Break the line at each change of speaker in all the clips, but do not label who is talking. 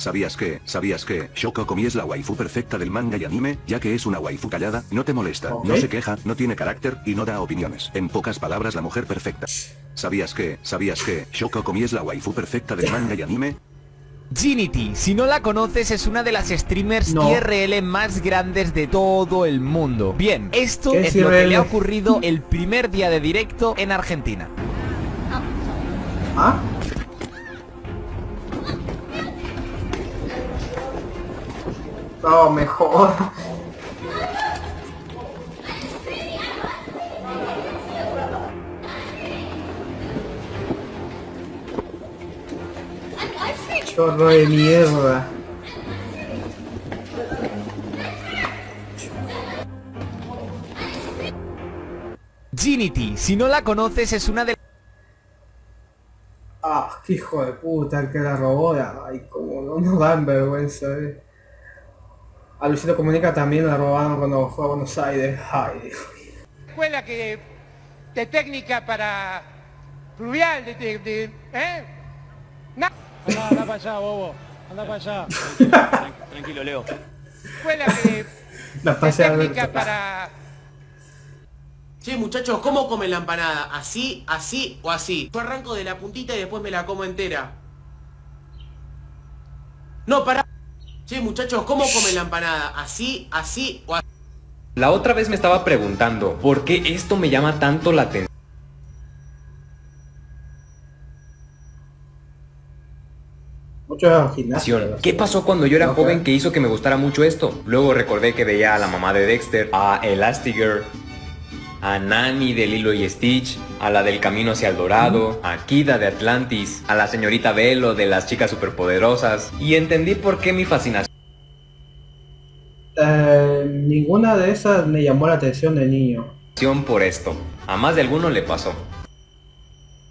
¿Sabías que, sabías que, Shoko Komi es la waifu perfecta del manga y anime, ya que es una waifu callada, no te molesta, no se queja, no tiene carácter, y no da opiniones. En pocas palabras la mujer perfecta. ¿Sabías que, sabías que, Shoko Komi es la waifu perfecta del manga y anime?
Ginity, si no la conoces es una de las streamers
No.
IRL más grandes de todo el mundo. Bien, esto
¿Qué
es
es
lo que le ha ocurrido el primer día de directo en Argentina.
¿Ah? No, mejor. Chorro de mierda.
Ginity, si no la conoces es una de
Ah, qué hijo de puta, el que la robó. Ay, como no nos dan vergüenza, eh. A Luisito Comunica también la robaron cuando fue a Buenos Aires. Ay, Dios.
escuela que de técnica para fluvial, de, de- de- ¿eh? Na-
Anda, anda para allá, bobo. Anda para allá.
Tranquilo, Leo.
escuela que
La
de técnica para
Che, muchachos, ¿cómo comen la empanada? ¿Así, así o así? Yo arranco de la puntita y después me la como entera. No, pará. Che, muchachos, ¿cómo comen la empanada? ¿Así, así o así?
La otra vez me estaba preguntando, ¿por qué esto me llama tanto la atención? ¿Qué pasó cuando yo era joven que hizo que me gustara mucho esto? Luego recordé que veía a la mamá de Dexter, a Elastigirl, a Nani de Lilo y Stitch, a la del Camino hacia el Dorado, a Kida de Atlantis, a la señorita Velo de las chicas superpoderosas, y entendí por qué mi fascinación
Eh, ninguna de esas me llamó la atención de niño.
por esto. A más de alguno le pasó.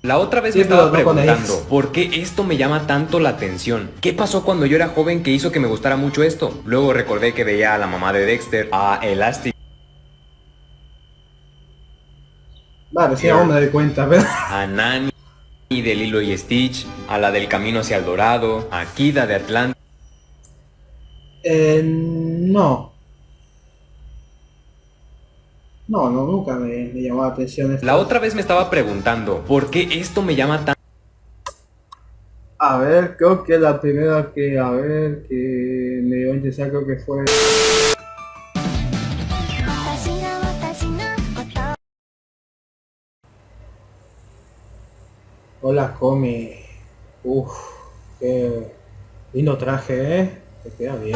La otra vez
Sí,
me estaba
no
preguntando. ¿por qué esto me llama tanto la atención? ¿Qué pasó cuando yo era joven que hizo que me gustara mucho esto? Luego recordé que veía a la mamá de Dexter, a Elastic,
Vale, sí, aún me doy cuenta, pero...
a Nani de Lilo y Stitch, a la del Camino hacia el Dorado, a Kida de Atlantis.
Eh, no. No, no, nunca me, me llamó la atención esto.
La otra vez me estaba preguntando, ¿por qué esto me llama tan...
A ver, creo que la primera que, a ver, que me dio a interesar creo que fue... Hola, Comi. Uf, qué lindo traje, ¿eh? Te queda bien.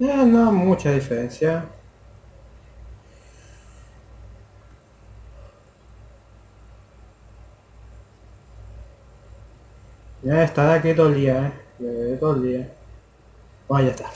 Eh, no mucha diferencia. Ya estará aquí todo el día, ¿eh? Todo el día. Bueno, está.